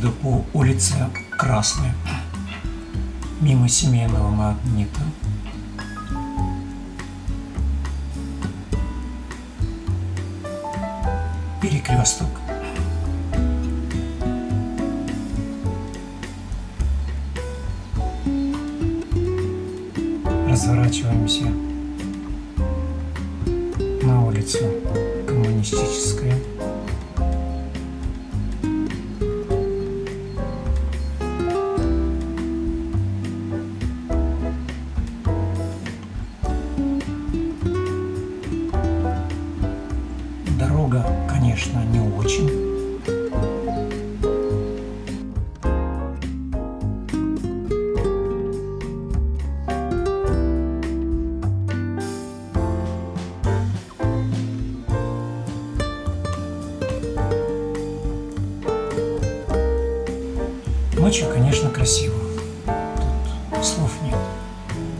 еду по улице Красной, мимо семейного магнита. Перекресток. Разворачиваемся на улицу Коммунистическая. Конечно, не очень. Ночью, конечно, красиво. Тут слов нет.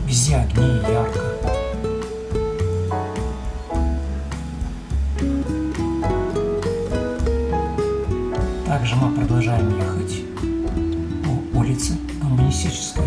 Везде огни ярко. Также мы продолжаем ехать по улице Коммунистической.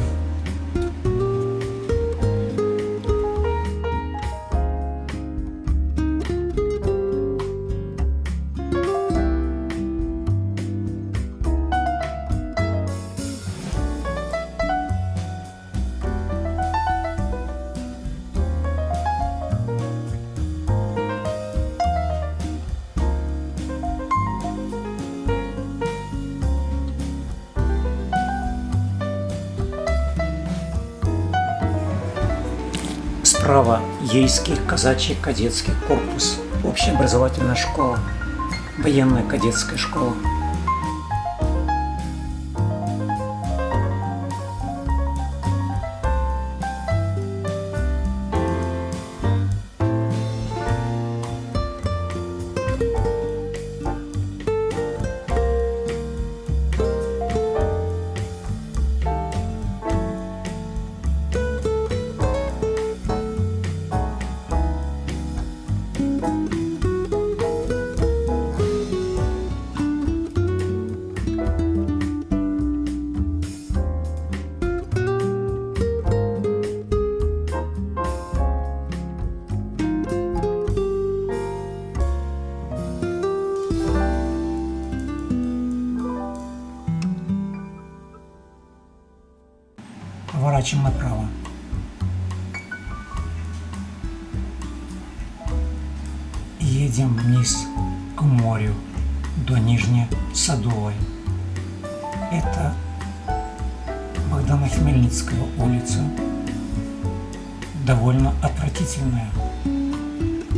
Справа Ейский казачий кадетский корпус, общеобразовательная школа, военная кадетская школа. Поворачиваем направо. Едем вниз к морю до Нижней Садовой. Это Богдана Хмельницкая улица. Довольно отвратительная.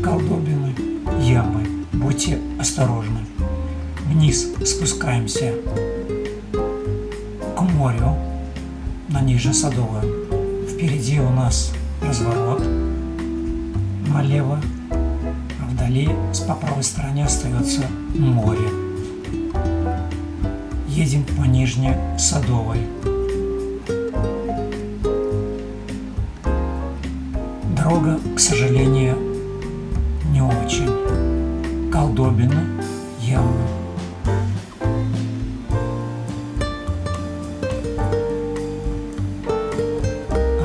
Колдобины, ямы. Будьте осторожны. Вниз спускаемся к морю на Нижнесадовую. Впереди у нас разворот налево, вдали по правой стороне остается море. Едем по Нижней Садовой. Дорога, к сожалению, не очень. Колдобина, ямы.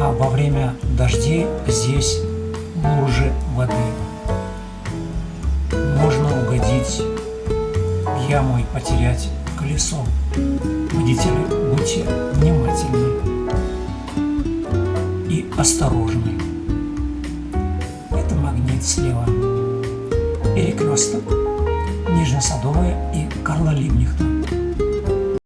а во время дождей здесь лужи воды. Яму и потерять колесо. Водители, будьте внимательны и осторожны. Это магнит слева. Перекресток Нижнесадовая и Карла Либнихта.